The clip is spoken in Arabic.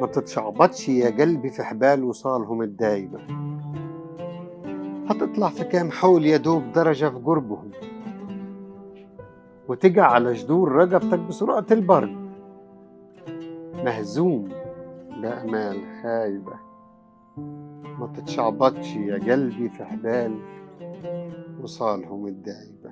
ما تتشعبطش يا قلبي في حبال وصالهم الدايمة هتطلع في كام حول يا دوب درجة في قربهم. وتقع على جذور رقبتك بسرعة البرد مهزوم. بأمال خايبة. ما تتشعبطش يا قلبي في حبال وصالهم الدايمة